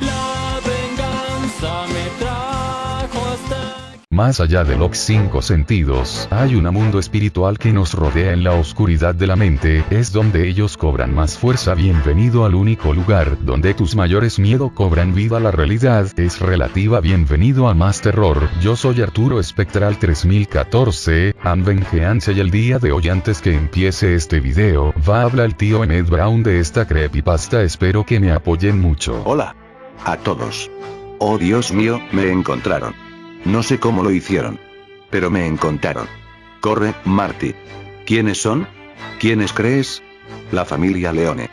la venganza me trae. Más allá de los cinco sentidos, hay un mundo espiritual que nos rodea en la oscuridad de la mente, es donde ellos cobran más fuerza. Bienvenido al único lugar donde tus mayores miedos cobran vida. La realidad es relativa. Bienvenido a Más Terror. Yo soy Arturo Espectral 3014, Anvengeance y el día de hoy antes que empiece este video, va a hablar el tío Emmett Brown de esta creepypasta. Espero que me apoyen mucho. Hola. A todos. Oh Dios mío, me encontraron. No sé cómo lo hicieron. Pero me encontraron. Corre, Marty. ¿Quiénes son? ¿Quiénes crees? La familia Leone.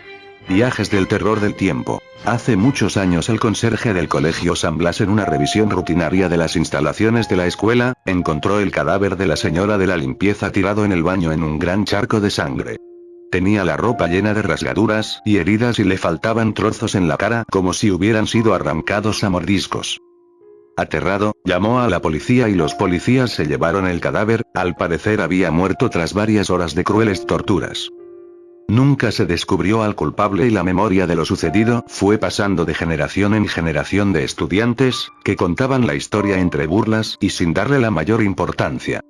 Viajes del terror del tiempo. Hace muchos años el conserje del colegio San Blas en una revisión rutinaria de las instalaciones de la escuela, encontró el cadáver de la señora de la limpieza tirado en el baño en un gran charco de sangre. Tenía la ropa llena de rasgaduras y heridas y le faltaban trozos en la cara como si hubieran sido arrancados a mordiscos. Aterrado, llamó a la policía y los policías se llevaron el cadáver, al parecer había muerto tras varias horas de crueles torturas. Nunca se descubrió al culpable y la memoria de lo sucedido fue pasando de generación en generación de estudiantes, que contaban la historia entre burlas y sin darle la mayor importancia.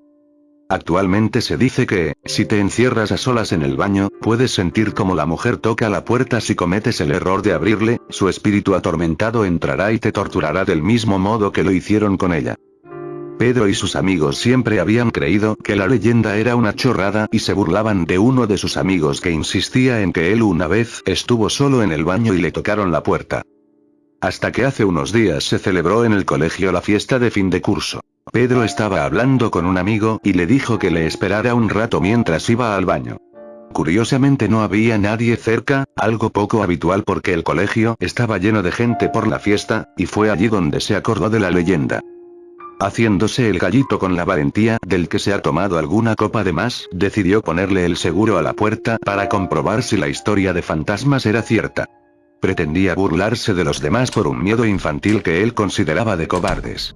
Actualmente se dice que, si te encierras a solas en el baño, puedes sentir como la mujer toca la puerta si cometes el error de abrirle, su espíritu atormentado entrará y te torturará del mismo modo que lo hicieron con ella. Pedro y sus amigos siempre habían creído que la leyenda era una chorrada y se burlaban de uno de sus amigos que insistía en que él una vez estuvo solo en el baño y le tocaron la puerta. Hasta que hace unos días se celebró en el colegio la fiesta de fin de curso. Pedro estaba hablando con un amigo y le dijo que le esperara un rato mientras iba al baño. Curiosamente no había nadie cerca, algo poco habitual porque el colegio estaba lleno de gente por la fiesta, y fue allí donde se acordó de la leyenda. Haciéndose el gallito con la valentía del que se ha tomado alguna copa de más, decidió ponerle el seguro a la puerta para comprobar si la historia de fantasmas era cierta. Pretendía burlarse de los demás por un miedo infantil que él consideraba de cobardes.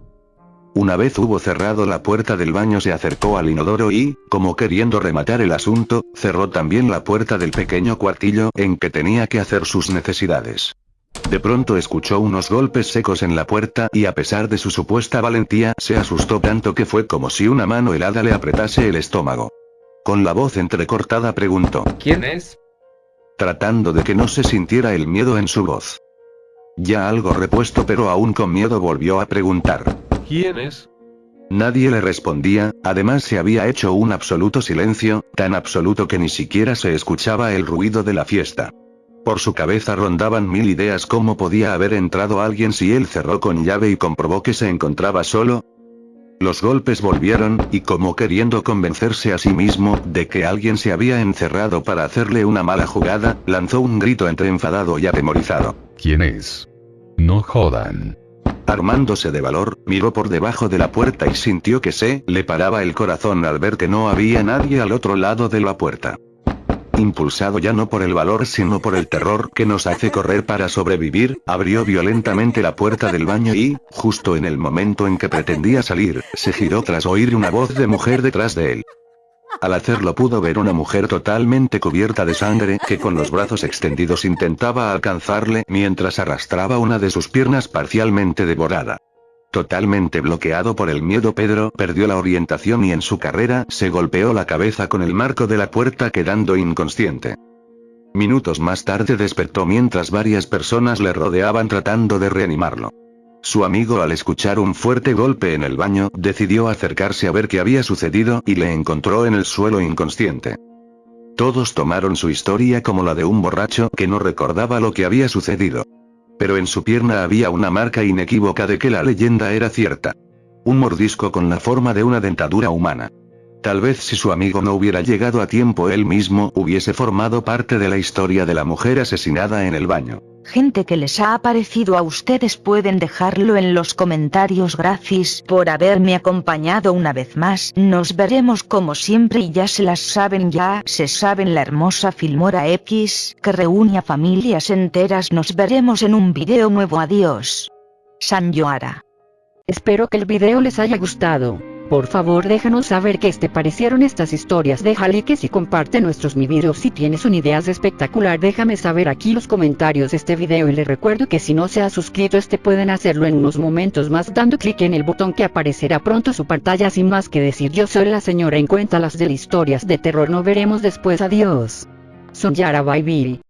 Una vez hubo cerrado la puerta del baño se acercó al inodoro y, como queriendo rematar el asunto, cerró también la puerta del pequeño cuartillo en que tenía que hacer sus necesidades. De pronto escuchó unos golpes secos en la puerta y a pesar de su supuesta valentía se asustó tanto que fue como si una mano helada le apretase el estómago. Con la voz entrecortada preguntó. ¿Quién es? Tratando de que no se sintiera el miedo en su voz. Ya algo repuesto pero aún con miedo volvió a preguntar. ¿Quién es? Nadie le respondía, además se había hecho un absoluto silencio, tan absoluto que ni siquiera se escuchaba el ruido de la fiesta. Por su cabeza rondaban mil ideas cómo podía haber entrado alguien si él cerró con llave y comprobó que se encontraba solo. Los golpes volvieron, y como queriendo convencerse a sí mismo de que alguien se había encerrado para hacerle una mala jugada, lanzó un grito entre enfadado y atemorizado. ¿Quién es? No jodan. Armándose de valor, miró por debajo de la puerta y sintió que se le paraba el corazón al ver que no había nadie al otro lado de la puerta. Impulsado ya no por el valor sino por el terror que nos hace correr para sobrevivir, abrió violentamente la puerta del baño y, justo en el momento en que pretendía salir, se giró tras oír una voz de mujer detrás de él. Al hacerlo pudo ver una mujer totalmente cubierta de sangre que con los brazos extendidos intentaba alcanzarle mientras arrastraba una de sus piernas parcialmente devorada. Totalmente bloqueado por el miedo Pedro perdió la orientación y en su carrera se golpeó la cabeza con el marco de la puerta quedando inconsciente. Minutos más tarde despertó mientras varias personas le rodeaban tratando de reanimarlo. Su amigo al escuchar un fuerte golpe en el baño, decidió acercarse a ver qué había sucedido y le encontró en el suelo inconsciente. Todos tomaron su historia como la de un borracho que no recordaba lo que había sucedido. Pero en su pierna había una marca inequívoca de que la leyenda era cierta. Un mordisco con la forma de una dentadura humana. Tal vez si su amigo no hubiera llegado a tiempo él mismo hubiese formado parte de la historia de la mujer asesinada en el baño. Gente que les ha aparecido a ustedes pueden dejarlo en los comentarios gracias por haberme acompañado una vez más. Nos veremos como siempre y ya se las saben ya se saben la hermosa Filmora X que reúne a familias enteras. Nos veremos en un video nuevo. Adiós. San Yoara. Espero que el video les haya gustado. Por favor déjanos saber qué te parecieron estas historias, deja likes y comparte nuestros mi videos si tienes una idea espectacular. Déjame saber aquí los comentarios de este video y les recuerdo que si no se ha suscrito este pueden hacerlo en unos momentos más dando clic en el botón que aparecerá pronto su pantalla. Sin más que decir yo soy la señora en cuenta las de historias de terror. No veremos después. Adiós. Son Yara Bye